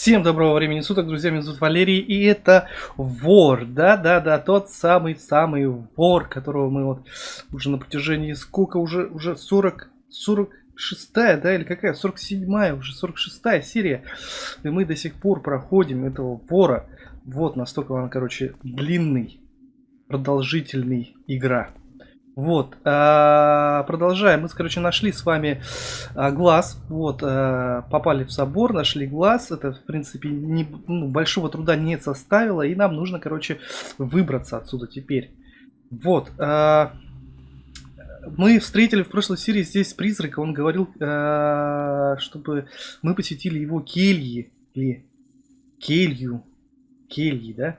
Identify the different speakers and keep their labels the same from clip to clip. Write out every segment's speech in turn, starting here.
Speaker 1: Всем доброго времени суток, друзья, меня зовут Валерий, и это вор, да-да-да, тот самый-самый вор, которого мы вот уже на протяжении, сколько уже, уже 40, 46 да, или какая, 47 уже 46 серия, и мы до сих пор проходим этого вора, вот настолько он, короче, длинный, продолжительный игра. Вот, а, продолжаем. Мы, короче, нашли с вами а, глаз. Вот, а, попали в собор, нашли глаз. Это, в принципе, не, ну, большого труда не составило. И нам нужно, короче, выбраться отсюда теперь. Вот. Мы встретили в прошлой серии здесь призрака. Он говорил, чтобы мы посетили его кельи. Или келью. Кельи, да?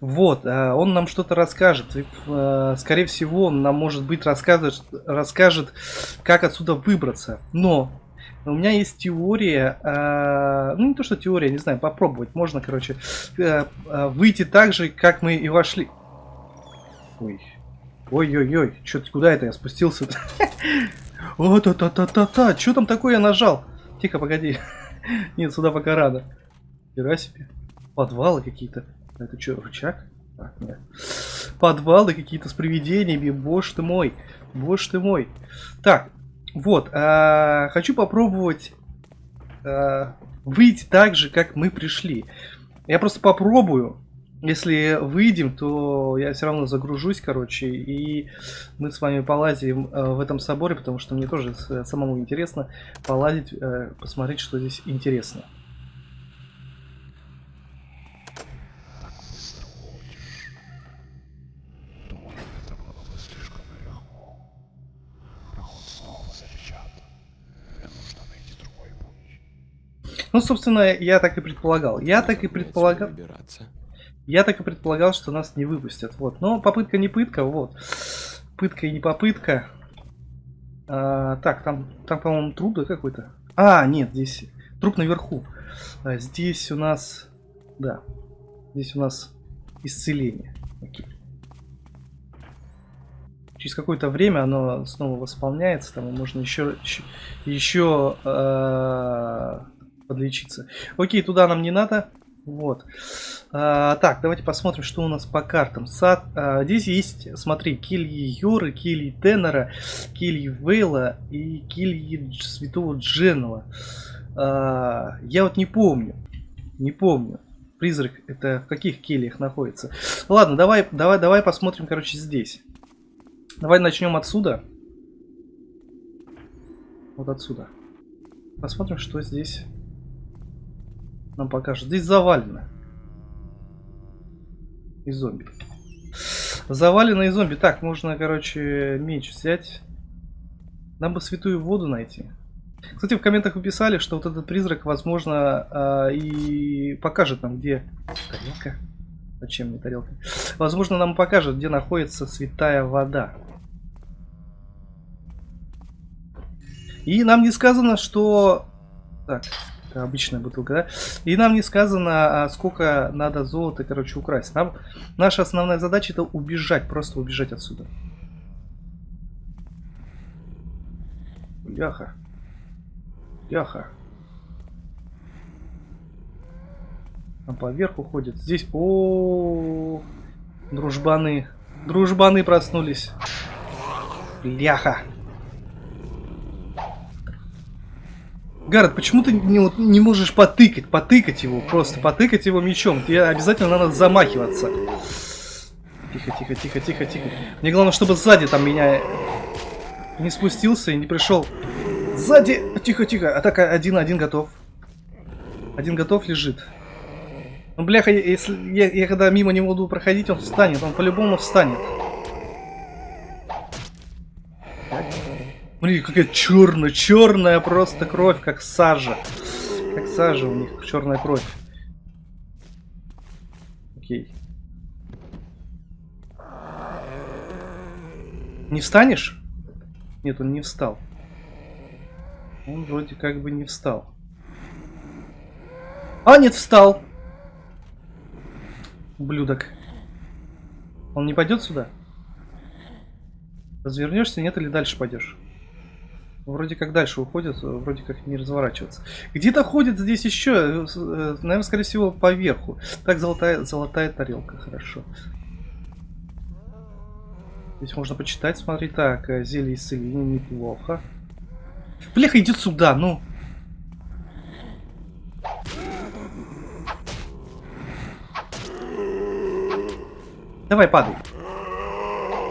Speaker 1: Вот, э, он нам что-то расскажет. Э, скорее всего, он нам, может быть, расскажет, расскажет, как отсюда выбраться. Но у меня есть теория, э, ну не то что теория, не знаю, попробовать. Можно, короче, выйти так же, как мы и вошли. Ой, ой-ой-ой, что-то куда это я спустился? О, та-та-та-та-та, что там такое я нажал? Тихо, погоди. Нет, сюда пока рано. Хера себе. Подвалы какие-то. Это что, рычаг? А, нет. Подвалы какие-то с привидениями. Боже ты мой. Боже ты мой. Так, вот. А, хочу попробовать а, выйти так же, как мы пришли. Я просто попробую. Если выйдем, то я все равно загружусь, короче, и мы с вами полазим э, в этом соборе, потому что мне тоже самому интересно полазить, э, посмотреть, что здесь интересно. Ну, собственно, я так и предполагал. Я так и предполагал... Я так и предполагал, что нас не выпустят. Вот. Но попытка не пытка, вот. Пытка и не попытка. А, так, там, там по-моему, труп да какой-то. А, нет, здесь труп наверху. А, здесь у нас... Да. Здесь у нас исцеление. Окей. Через какое-то время оно снова восполняется. Там можно еще... Еще... еще э подлечиться. Окей, туда нам не надо. Вот. А, так, давайте посмотрим, что у нас по картам. Сад. А, здесь есть, смотри, кельи Йоры, кельи Теннера, кельи Вейла и кельи Святого Дженова. А, я вот не помню. Не помню. Призрак это в каких кельях находится. Ладно, давай, давай, давай посмотрим, короче, здесь. Давай начнем отсюда. Вот отсюда. Посмотрим, что здесь нам покажет. Здесь завалено. И зомби. Завалено и зомби. Так, можно, короче, меч взять. Нам бы святую воду найти. Кстати, в комментах вы писали, что вот этот призрак, возможно, э, и покажет нам, где... Тарелка? Зачем мне тарелка? Возможно, нам покажет, где находится святая вода. И нам не сказано, что... Так, обычная бутылка, да? И нам не сказано, а сколько надо золота, короче, украсть. Нам, наша основная задача это убежать, просто убежать отсюда. Яха. Яха. Там поверху ходит. Здесь... О, -о, -о, дружбаны. Дружбаны проснулись. Ляха. Гаррет, почему ты не, вот, не можешь потыкать, потыкать его, просто потыкать его мечом? Тебе обязательно надо замахиваться. Тихо, тихо, тихо, тихо, тихо. Мне главное, чтобы сзади там меня не спустился и не пришел. Сзади! Тихо, тихо. Атака один, один готов. Один готов лежит. Ну, бляха, если я, я когда мимо него буду проходить, он встанет. Он по-любому встанет. Смотри, какая черная, черная просто кровь, как сажа. Как сажа у них, черная кровь. Окей. Не встанешь? Нет, он не встал. Он вроде как бы не встал. А, нет, встал. Ублюдок. Он не пойдет сюда? Развернешься, нет, или дальше пойдешь? Вроде как дальше уходят, вроде как не разворачиваться. Где-то ходит здесь еще, наверное, скорее всего, поверху. Так, золотая, золотая тарелка, хорошо. Здесь можно почитать, смотри, так, э, зелье исцеления, неплохо. Бляха, идет сюда, ну. Давай, падай.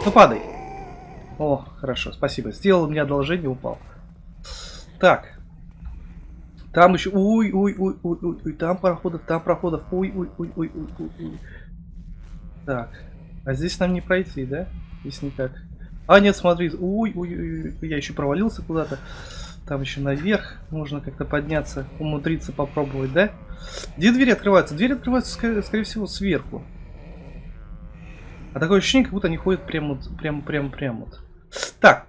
Speaker 1: Ну, падай. О, хорошо, спасибо. Сделал мне одолжение, упал. Так. Там еще... Ой, ой, ой, ой, ой, ой, там проходов, там проходов. Ой, ой, ой, ой, ой, ой, ой. Так. А здесь нам не пройти, да? Здесь никак. А, нет, смотри. Ой, ой, ой, ой, я еще провалился куда-то. Там еще наверх. Можно как-то подняться, умудриться попробовать, да? Где двери открываются? Двери открываются, скорее, всего, сверху. А такое ощущение, как будто они ходят прямо, прямо, прямо, прямо. Так,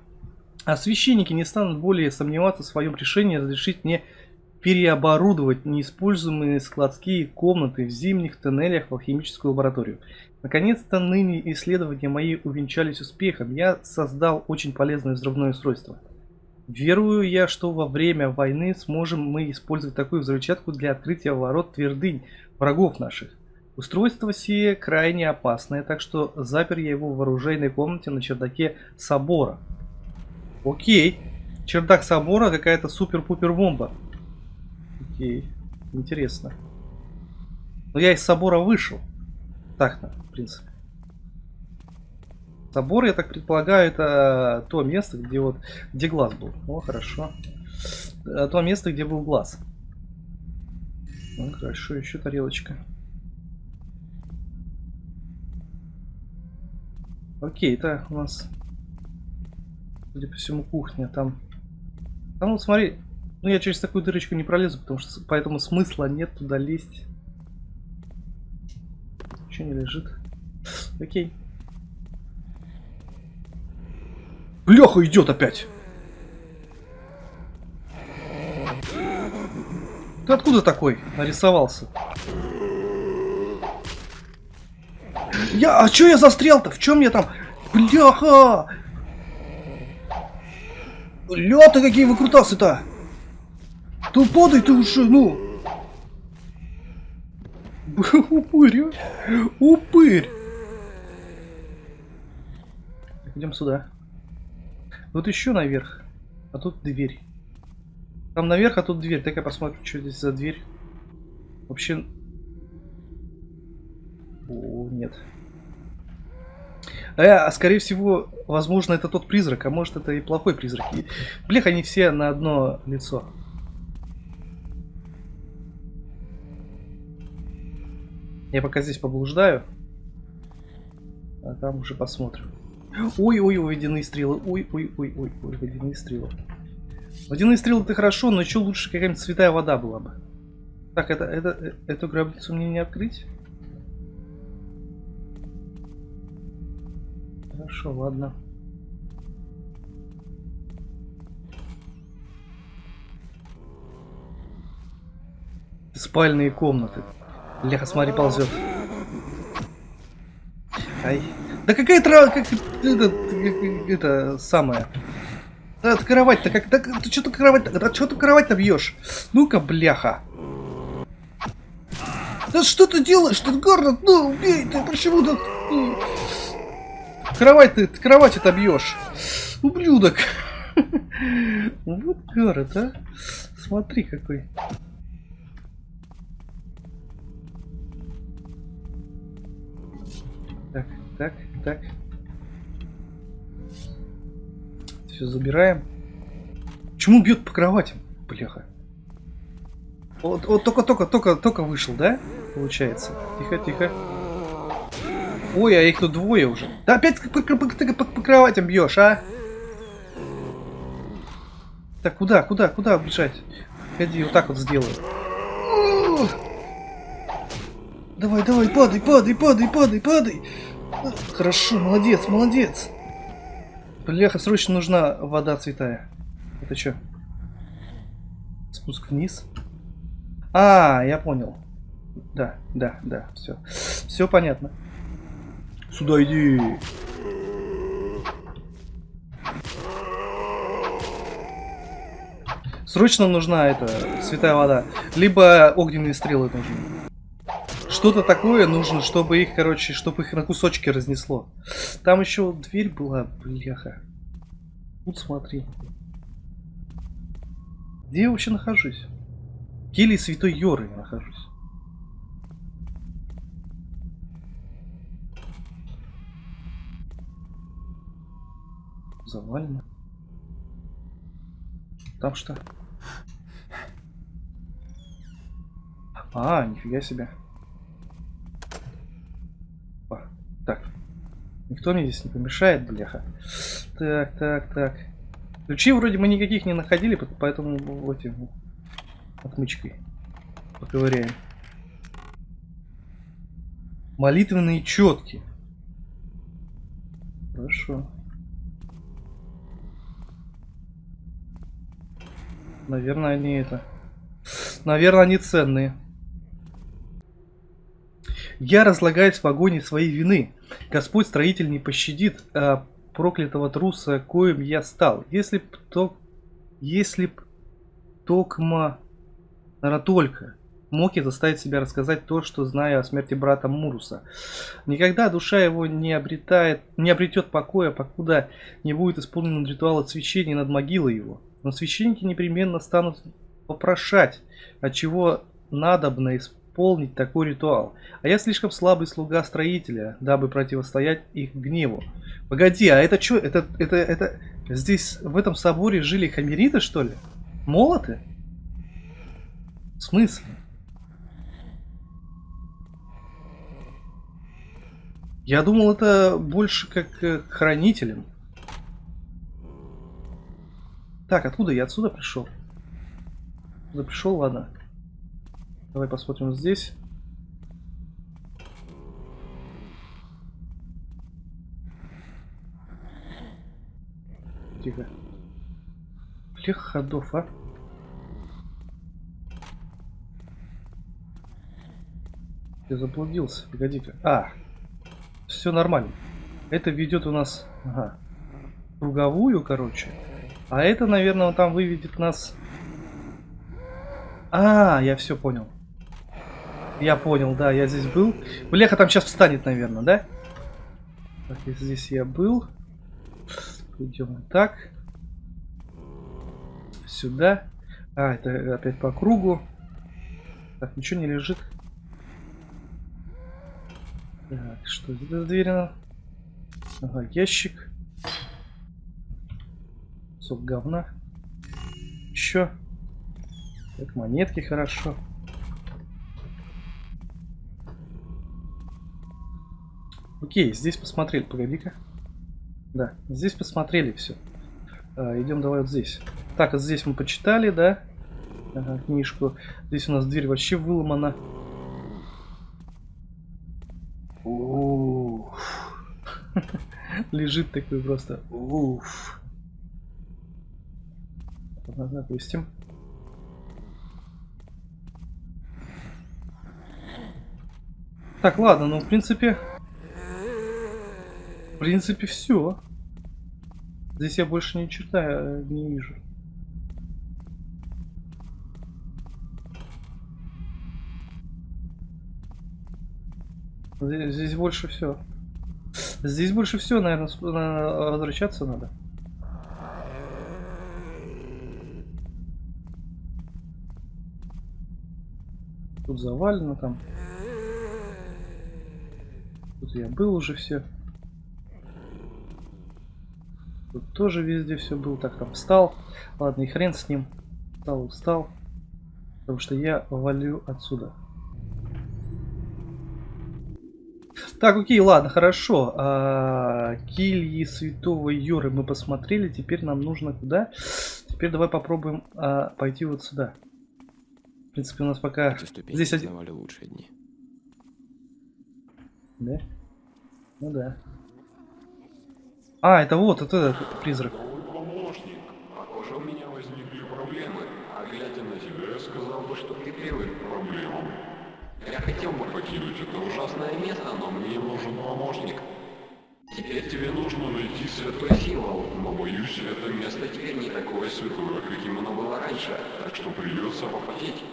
Speaker 1: а священники не станут более сомневаться в своем решении разрешить мне переоборудовать неиспользуемые складские комнаты в зимних тоннелях в алхимическую лабораторию. Наконец-то ныне исследования мои увенчались успехом. Я создал очень полезное взрывное устройство. Верую я, что во время войны сможем мы использовать такую взрывчатку для открытия ворот твердынь врагов наших. Устройство сие крайне опасное, так что запер я его в оружейной комнате на чердаке собора. Окей. Чердак собора какая-то супер-пупер бомба. Окей. Интересно. Но я из собора вышел. Так-то, в принципе. Собор, я так предполагаю, это то место, где вот где глаз был. О, хорошо. А то место, где был глаз. Ну, хорошо, еще тарелочка. Окей, это у нас, судя по всему, кухня. Там, там вот смотри, ну я через такую дырочку не пролезу, потому что поэтому смысла нет туда лезть. Ничего не лежит. Окей. Леха идет опять. Ты откуда такой нарисовался? Я, а чё я застрял-то? В чем я там? Бляха! Ля-то какие выкрутасы-то! Туподай ты уже, ну! Упырь, а? Упырь! Идем сюда. Вот еще наверх. А тут дверь. Там наверх, а тут дверь. Так я посмотрю, что здесь за дверь. Вообще... О, нет. Э, скорее всего, возможно, это тот призрак, а может это и плохой призрак. И, блех, они все на одно лицо. Я пока здесь поблуждаю. А там уже посмотрим. Ой-ой-ой, водяные стрелы. Ой-ой-ой-ой, водяные стрелы. Водяные стрелы это хорошо, но еще лучше какая-нибудь святая вода была бы. Так, это, это, эту гробницу мне не открыть? Хорошо, ладно. Спальные комнаты. Леха, смотри, ползет. Ай. Да какая трава, как это, это самое. Да, кровать-то как, да, ты что-то кровать, да что ты кровать-то бьешь? Ну-ка, бляха. Да что ты делаешь? Ты гордо, ну убей ты, почему ты... Кровать ты, кровать это бьешь. Ублюдок. Вот город, а. Смотри какой. Так, так, так. Все забираем. Почему бьет по кроватям? Бляха. Вот, вот только, только, только, только вышел, да? Получается. Тихо, тихо. Ой, а их тут двое уже. Да опять по, по, по, по, по кроватям бьешь, а? Так, куда, куда, куда бежать? Погоди, вот так вот сделаю. Давай, давай, падай, падай, падай, падай, падай. Хорошо, молодец, молодец. Бляха, срочно нужна вода святая. Это что? Спуск вниз. А, я понял. Да, да, да, все. Все понятно. Сюда иди. Срочно нужна эта святая вода. Либо огненные стрелы нужны. Что-то такое нужно, чтобы их, короче, чтобы их на кусочки разнесло. Там еще дверь была, бляха. Тут смотри. Где я вообще нахожусь? В келье Святой Йоры я нахожусь. Завалено. Там что? А, нифига себе. О, так. Никто мне здесь не помешает, бляха. Так, так, так. Ключи вроде мы никаких не находили, поэтому вот этим отмычкой поковыряем. Молитвенные четки. Хорошо. Наверное, они это... Наверное, они ценные. Я разлагаюсь в агоне своей вины. Господь строитель не пощадит а, проклятого труса, коим я стал. Если б то... Если б Токма... Наверное, только мог я заставить себя рассказать то, что знаю о смерти брата Муруса. Никогда душа его не обретает, не обретет покоя, покуда не будет исполнен ритуал освящения над могилой его. Но священники непременно станут попрошать, от чего надобно исполнить такой ритуал. А я слишком слабый слуга строителя, дабы противостоять их гневу. Погоди, а это что? Это, это, это... Здесь, в этом соборе жили хамериты, что ли? Молоты? В смысле? Я думал, это больше как к хранителям. Так, откуда я отсюда пришел? Откуда пришел, ладно. Давай посмотрим здесь. Тихо. Блех ходов, а? Я заблудился. Погоди-ка. А, все нормально. Это ведет у нас, ага, круговую, короче. А это, наверное, там выведет нас... А, я все понял. Я понял, да, я здесь был. Бляха там сейчас встанет, наверное, да? Так, здесь я был. Идем так. Сюда. А, это опять по кругу. Так, ничего не лежит. Так, что это за дверь? Ага, ящик. Кусок говна. Еще. Так, монетки хорошо. Окей, здесь посмотрели. Погоди-ка. Да, здесь посмотрели все. А, идем давай вот здесь. Так, вот здесь мы почитали, да? Ага, книжку. Здесь у нас дверь вообще выломана. Лежит такой просто. Уф. Допустим. Так, ладно, ну в принципе... В принципе, все. Здесь я больше ни черта не вижу. Здесь больше все. Здесь больше все, наверное, возвращаться надо. Тут завалено там. Тут я был уже все. Тут тоже везде все был. Так, там встал. Ладно, и хрен с ним. Встал, встал. Потому что я валю отсюда. Так, окей, ладно, хорошо. А, кильи святого Юры мы посмотрели. Теперь нам нужно куда? Теперь давай попробуем а, пойти вот сюда. В принципе, у нас пока... Здесь один... лучшие дни. Да? Ну да. А, это вот, это этот призрак.
Speaker 2: помощник. Похоже, у меня возникли проблемы. А глядя на тебя, я сказал бы, что ты первый к проблемам. Я хотел бы покинуть это ужасное место, но мне нужен помощник. Теперь тебе нужно найти святой символ, но боюсь, это место теперь не такое святое, каким оно было раньше, так что придется попотеть.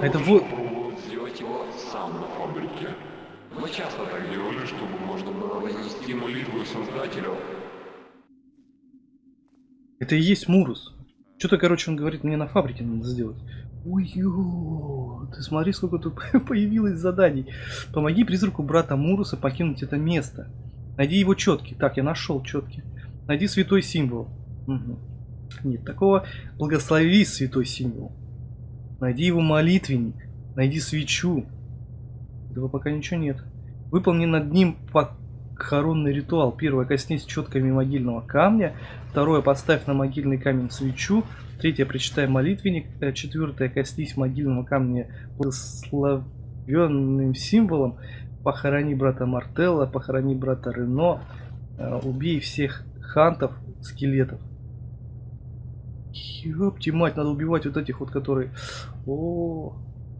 Speaker 1: Это вот-
Speaker 2: сделать его сам на фабрике. Мы часто так делали, чтобы можно было вознести молитву Создателю.
Speaker 1: Это и есть Мурус. Что-то, короче, он говорит, мне на фабрике надо сделать. Ой, ё, ты смотри, сколько тут появилось заданий. Помоги призраку брата Муруса покинуть это место. Найди его четки. Так, я нашел четки. Найди святой символ. Мгм. Нет, такого благослови святой символ. Найди его молитвенник. Найди свечу. Этого пока ничего нет. Выполни над ним похоронный ритуал. Первое, коснись четками могильного камня. Второе, поставь на могильный камень свечу. Третье, прочитай молитвенник. Э, Четвертое, коснись могильного камня благословенным символом. Похорони брата Мартелла, похорони брата Рено. Э, Убей всех хантов, скелетов. Ёпти мать, надо убивать вот этих вот, которые... О,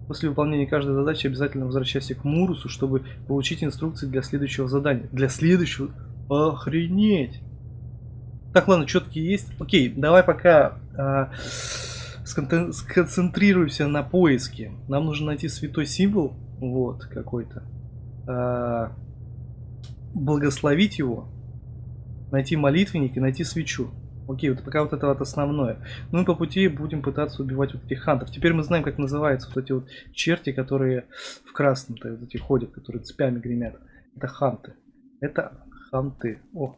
Speaker 1: После выполнения каждой задачи обязательно возвращайся к Мурусу, чтобы получить инструкции для следующего задания. Для следующего... Охренеть! Так, ладно, четки есть. Окей, давай пока сконтен- сконцентрируемся на поиске. Нам нужно найти святой символ, вот, какой-то. А, благословить его, найти молитвенник и найти свечу. Окей, вот пока вот это вот основное. Ну и по пути будем пытаться убивать вот этих хантов. Теперь мы знаем, как называются вот эти вот черти, которые в красном-то вот эти ходят, которые цепями гремят. Это ханты. Это ханты. О.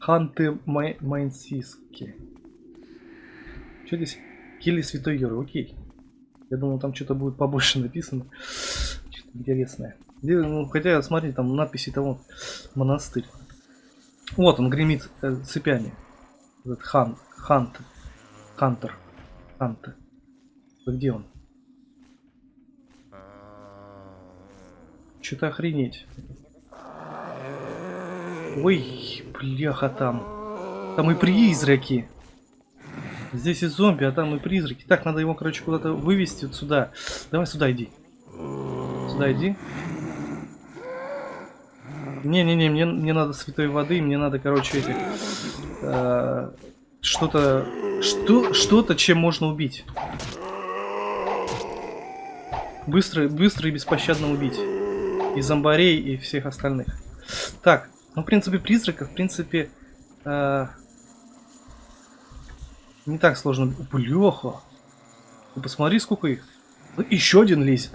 Speaker 1: Ханты май майнсийские. Что здесь? Килли Святой Юры. Окей. Я думал, там что-то будет побольше написано. Что-то интересное. Ну, хотя, смотри, там надписи того монастырь. Вот он гремит э, цепями. Этот хан, хант, хантер, ханта. Где он? Что-то охренеть. Ой, бляха там. Там и призраки. Здесь и зомби, а там и призраки. Так, надо его, короче, куда-то вывести вот сюда. Давай сюда иди. Сюда иди. Не-не-не, мне, мне надо святой воды, мне надо, короче, этих... э, что-то... Что, что-то, чем можно убить. Быстро, быстро и беспощадно убить. И зомбарей, и всех остальных. Так, ну, в принципе, призраков, в принципе... э, не так сложно. Блеха. Ты посмотри, сколько их. Еще один лезет.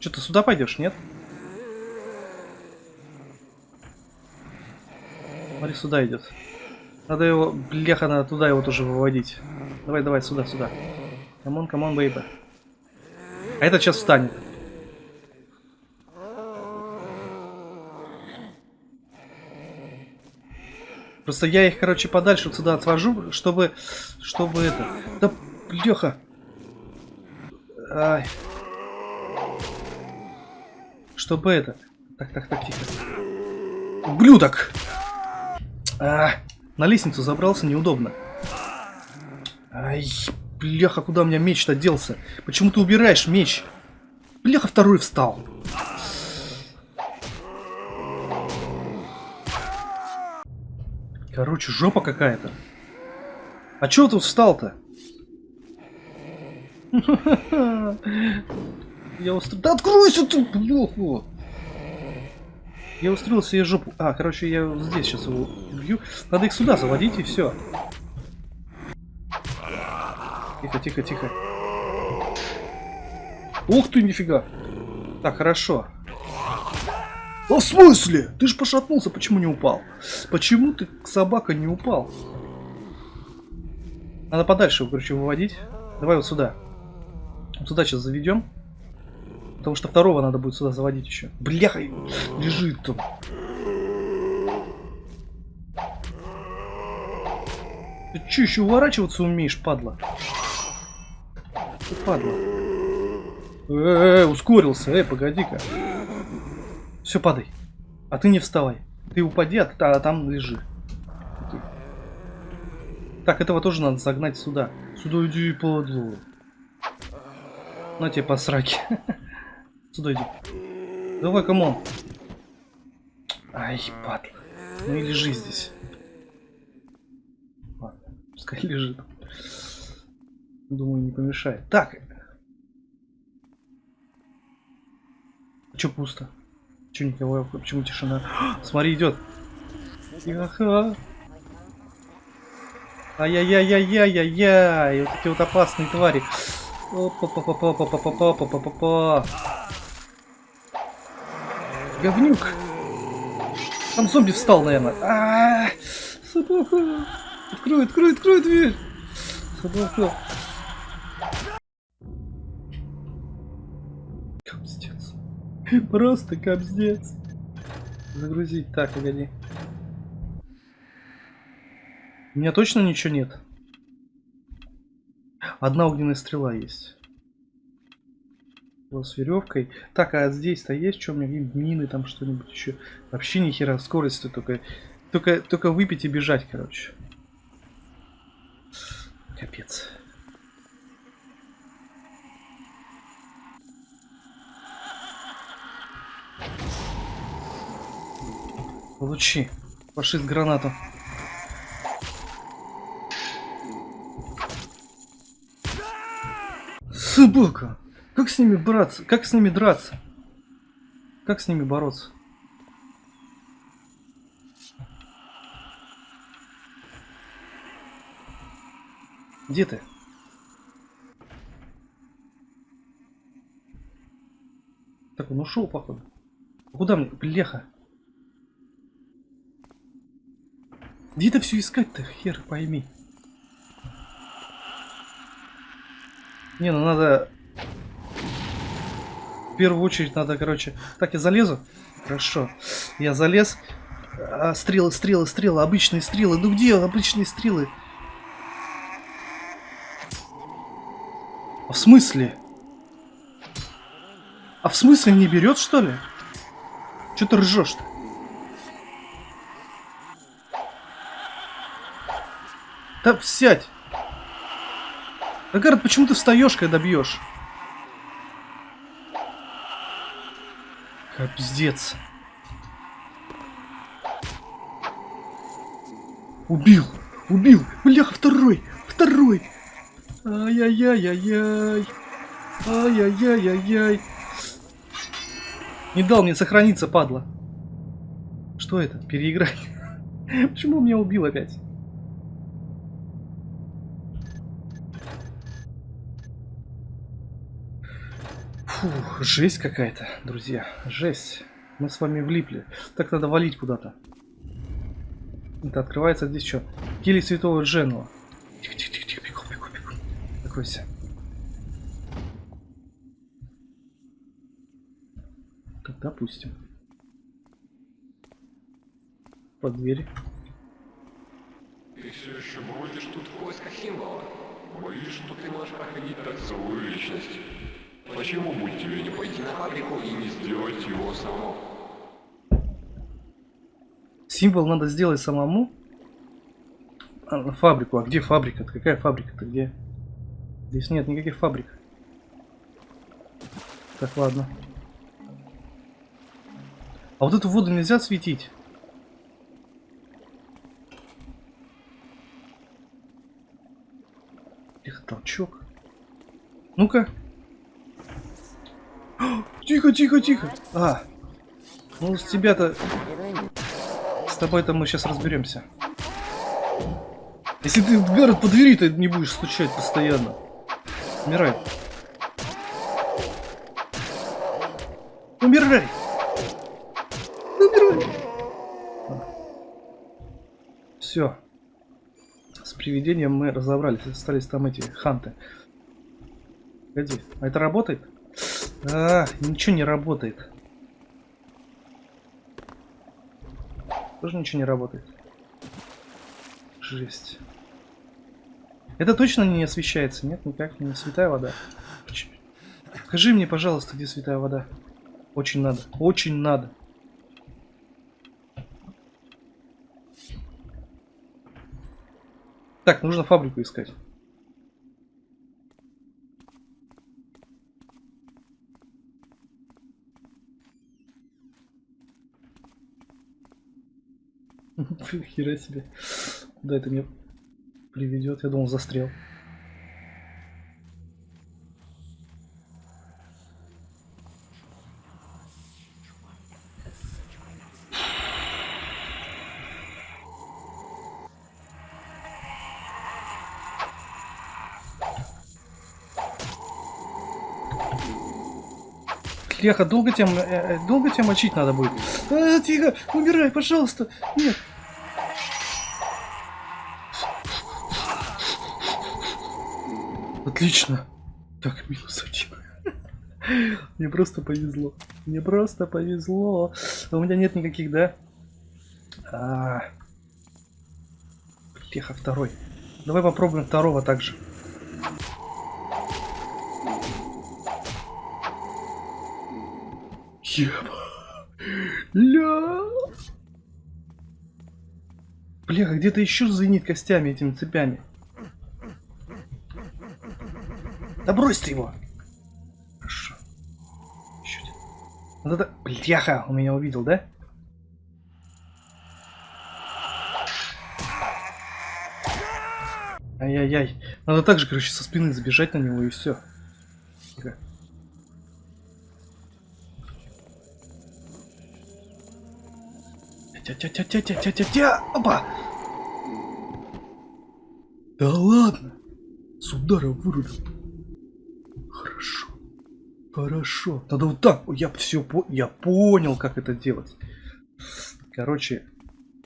Speaker 1: Что, ты сюда пойдешь, нет? Смотри, сюда идет. Надо его, бляха, надо туда его тоже выводить. Давай, давай, сюда, сюда. Come on, come on, бейба. А этот сейчас встанет. Просто я их, короче, подальше вот сюда отвожу, чтобы, чтобы это... Да, бляха. Ай. Чтобы это... Так, так, так, тихо. Ублюдок! А, на лестницу забрался, неудобно. Ай, бляха, куда у меня меч-то делся? Почему ты убираешь меч? Бляха, второй встал. Короче, жопа какая-то. А чё тут встал-то? Я устроил... Да откройся ты, бляха! Я устроил себе жопу. А, короче, я здесь сейчас его убью. Надо их сюда заводить и все. Тихо, тихо, тихо. Ух ты, нифига. Так, хорошо. А в смысле? Ты же пошатнулся, почему не упал? Почему ты, собака, не упал? Надо подальше короче, выводить. Давай вот сюда. Вот сюда сейчас заведем. Потому что второго надо будет сюда заводить еще. Бляха, лежит там. Ты че, еще уворачиваться умеешь, падла? Ты падла. Э, ускорился, э, погоди-ка. Все, падай. А ты не вставай. Ты упади, а, а там лежи. Так, этого тоже надо загнать сюда. Сюда иди, падла. На тебе по сраке. Сюда иди. Давай, come on. Ай, падла. Ну и лежи здесь. Ладно, пускай лежит. Думаю, не помешает. Так. Че пусто? Че никого? Почему тишина? Смотри, идет. Ага. Ай-яй-яй-яй-яй-яй. Вот эти вот опасные твари. Опа-па-па-па-па-па-па-па-па-па. Говнюк. Там зомби встал, наверное. А, -а, -а собака. Открой, открой, открой дверь. Собака. Капздец. Просто капздец. Загрузить. Так, погоди. У меня точно ничего нет? Одна огненная стрела есть. С веревкой. Так, а здесь-то есть что у меня? Мины там что-нибудь еще? Вообще ни хера скорости только, только, только выпить и бежать, короче. Капец. Получи. Фашист гранату. Собака! Как с ними браться? Как с ними драться? Как с ними бороться? Где ты? Так, он ушел, походу. Куда мне? Бляха. Где это все искать-то, хер пойми. Не, ну надо... Первую очередь надо, короче... Так, я залезу? Хорошо. Я залез. А, стрелы, стрелы, стрелы, обычные стрелы. Ну где обычные стрелы? А в смысле? А в смысле не берет, что ли? Че ты ржешь-то? Да сядь! Агард, почему ты встаешь, когда бьешь? Капздец. Убил! Убил! Бляха, второй! Второй! Ай-яй-яй-яй-яй! Ай-яй-яй-яй-яй! Не дал мне сохраниться, падла. Что это? Переиграй. Почему меня убил опять? Фух, жесть какая-то, друзья. Жесть. Мы с вами влипли. Так надо валить куда-то. Это открывается здесь что? Кили Святого Дженуа. Тихо, тихо, тихо, тихо, бегу, бегу, бегу. Закройся. Так, допустим. Под дверь.
Speaker 2: Ты все еще бродишь тут в поисках символа? Боюсь, что ты можешь проходить так целую личность. Почему бы тебе не пойти на фабрику и не сделать его самому?
Speaker 1: Символ надо сделать самому? А, фабрику. А где фабрика? -то? Какая фабрика-то? Где? Здесь нет никаких фабрик. Так, ладно. А вот эту воду нельзя светить? Тихо, толчок. Ну-ка. Тихо, тихо, тихо. А. Ну, с тебя-то... С тобой-то мы сейчас разберемся. Если ты, Гаррет, по двери то не будешь стучать постоянно. Умирай. Умирай! Умирай! Все. С привидением мы разобрались. Остались там эти ханты. Погоди, а это работает? А, ничего не работает. Тоже ничего не работает. Жесть. Это точно не освещается? Нет, никак не святая вода. Скажи мне, пожалуйста, где святая вода. Очень надо. Очень надо. Так, нужно фабрику искать. Хера себе. Куда это меня приведет? Я думал, застрял. Леха, долго тебя, э, э, долго тебя мочить надо будет? А, тихо, умирай, пожалуйста. Нет. Отлично. Так, минус один. Мне просто повезло. Мне просто повезло. А у меня нет никаких, да? А... Леха, второй. Давай попробуем второго также. Еба. Ля. Бля, где-то еще звенит костями этими цепями. Да брось ты его. Хорошо. Еще один. Вот это... Бляха, он меня увидел, да? Ай-яй-яй. Надо также, короче, со спины забежать на него и все. Тихо. Тя-тя-тя-тя-тя-тя-тя! Опа! Да ладно! С удара вырубил. Хорошо. Надо вот так. Я все по... Я понял, как это делать. Короче,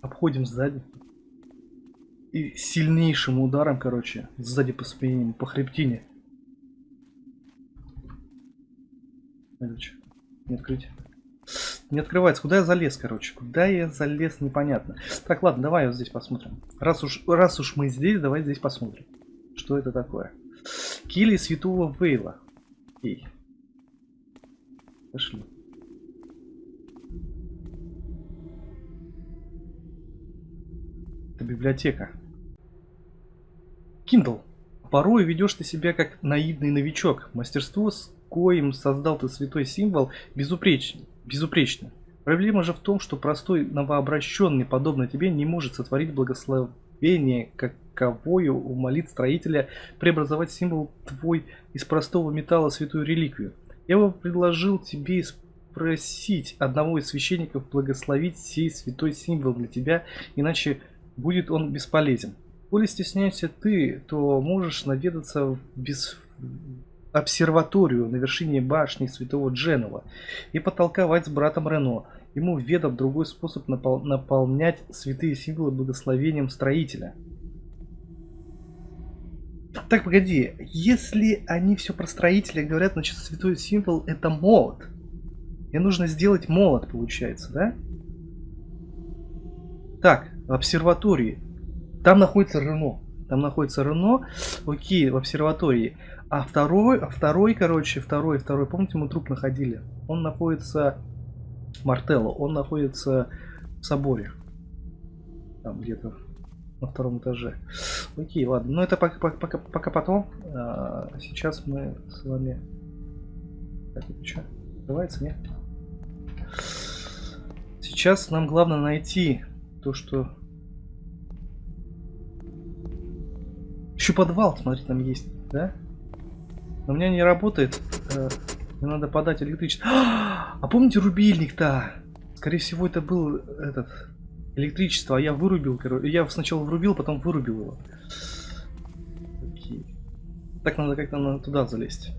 Speaker 1: обходим сзади. И сильнейшим ударом, короче, сзади по спине, по хребтине. Короче, не открыть. Не открывается. Куда я залез, короче? Куда я залез, непонятно. Так, ладно, давай вот здесь посмотрим. Раз уж, раз уж мы здесь, давай здесь посмотрим. Что это такое? Кили святого Вейла. Окей. Пошли. Это библиотека. Kindle. Порой ведешь ты себя как наивный новичок. Мастерство, с коим создал ты святой символ, безупречен безупречно. Проблема же в том, что простой новообращенный, подобно тебе, не может сотворить благословение, каковою умолит строителя преобразовать символ твой из простого металла святую реликвию. Я бы предложил тебе спросить одного из священников благословить сей святой символ для тебя, иначе будет он бесполезен. Коли стесняешься ты, то можешь наведаться в без обсерваторию на вершине башни святого Дженова и потолковать с братом Рено. Ему ведом другой способ напол наполнять святые символы благословением строителя. Так, погоди, если они все про строителя говорят, значит святой символ это молот. Мне нужно сделать молот, получается, да? Так, в обсерватории. Там находится Рено. Там находится Рено. Окей, в обсерватории. А второй, а второй, короче, второй, второй, помните, мы труп находили? Он находится, Мартелло, он находится в соборе. Там где-то на втором этаже. Окей, ладно, но это пока, пока, пока потом. А, сейчас мы с вами... Так, это что? Открывается, нет? Сейчас нам главное найти то, что... Еще подвал, смотри, там есть, да? Но у меня не работает. Э, мне надо подать электричество. А помните рубильник-то? Скорее всего, это был этот электричество, а я вырубил, короче. Я сначала врубил, потом вырубил его. Окей. Так надо как-то туда залезть.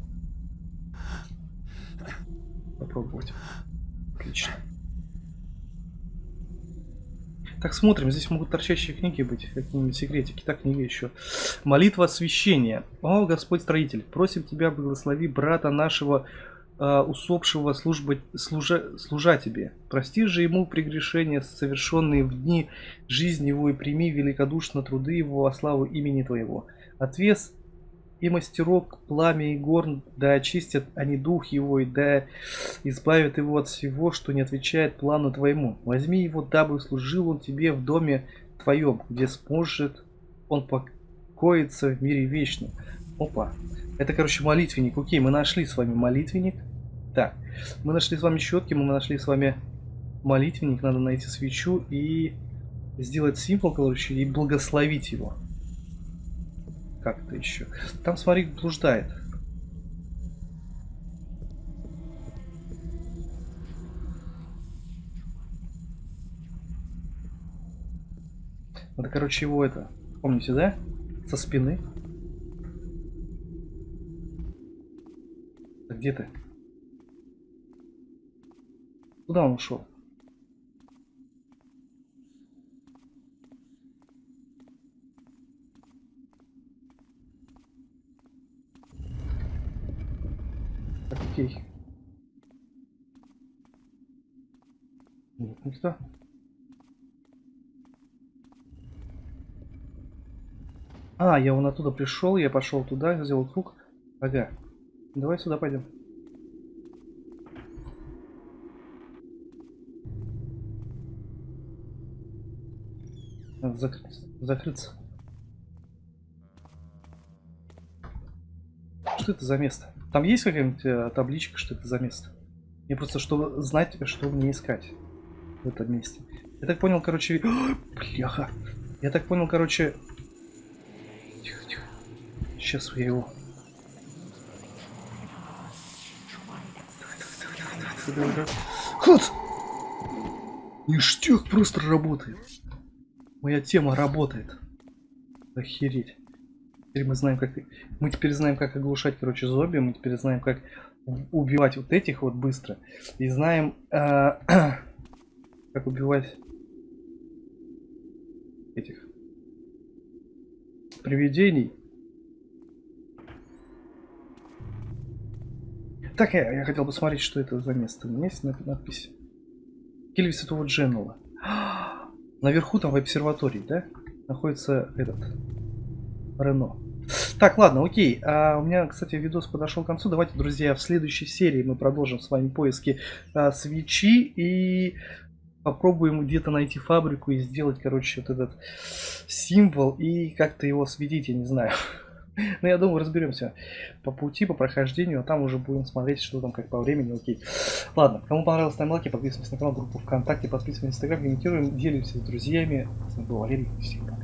Speaker 1: Попробовать. Отлично. Так, смотрим, здесь могут торчащие книги быть, какие-нибудь секретики. Так, книга еще. Молитва освящения. О, Господь Строитель, просим Тебя, благослови брата нашего усопшего служба, служа, служа Тебе. Прости же ему прегрешения, совершенные в дни жизни его, и прими великодушно труды его во славу имени Твоего. Отвес и мастерок, пламя и горн, да очистят они дух его, и да избавят его от всего, что не отвечает плану твоему. Возьми его, дабы служил он тебе в доме твоем, где сможет он покоиться в мире вечном. Опа. Это, короче, молитвенник. Окей, мы нашли с вами молитвенник. Так, мы нашли с вами щетки, мы нашли с вами молитвенник. Надо найти свечу и сделать символ, короче, и благословить его. Как-то еще. Там, смотри, блуждает. Надо, короче, его это... Помните, да? Со спины. Где ты? Куда он ушел? Так, окей. Нет, никто. А, я вон оттуда пришел, я пошел туда, сделал круг. Ага. Давай сюда пойдем. Надо закрыться. закрыться. Что это за место? Там есть какая-нибудь э, табличка, что это за место? Мне просто, чтобы знать, что мне искать в этом месте. Я так понял, короче... О, бляха! Я так понял, короче... Тихо, тихо. Сейчас я его... Ход! Ништяк просто работает. Моя тема работает. Охереть. Теперь мы знаем, как... Мы теперь знаем, как оглушать, короче, зомби. Мы теперь знаем, как убивать вот этих вот быстро. И знаем, э, как убивать этих привидений. Так, я, я хотел посмотреть, что это за место. У меня есть надпись. Кельви Святого Дженнела. Наверху там в обсерватории, да? Находится этот Рено. Так, ладно, окей. А, у меня, кстати, видос подошел к концу. Давайте, друзья, в следующей серии мы продолжим с вами поиски а, свечи и попробуем где-то найти фабрику и сделать, короче, вот этот символ и как-то его светить, я не знаю. Но я думаю, разберемся по пути, по прохождению, а там уже будем смотреть, что там как по времени, окей. Ладно, кому понравилось, ставим лайки, подписываемся на канал, группу ВКонтакте, подписываемся на Инстаграм, комментируем, делимся с друзьями. С вами был Валерий, всем пока.